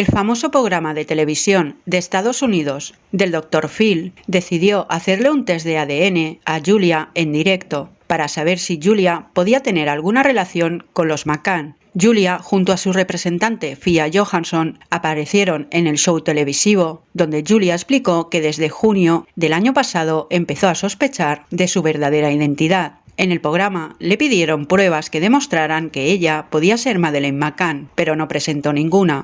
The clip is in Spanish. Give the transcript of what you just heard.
El famoso programa de televisión de Estados Unidos del Dr. Phil decidió hacerle un test de ADN a Julia en directo para saber si Julia podía tener alguna relación con los McCann. Julia, junto a su representante Fia Johansson, aparecieron en el show televisivo, donde Julia explicó que desde junio del año pasado empezó a sospechar de su verdadera identidad. En el programa le pidieron pruebas que demostraran que ella podía ser Madeleine McCann, pero no presentó ninguna.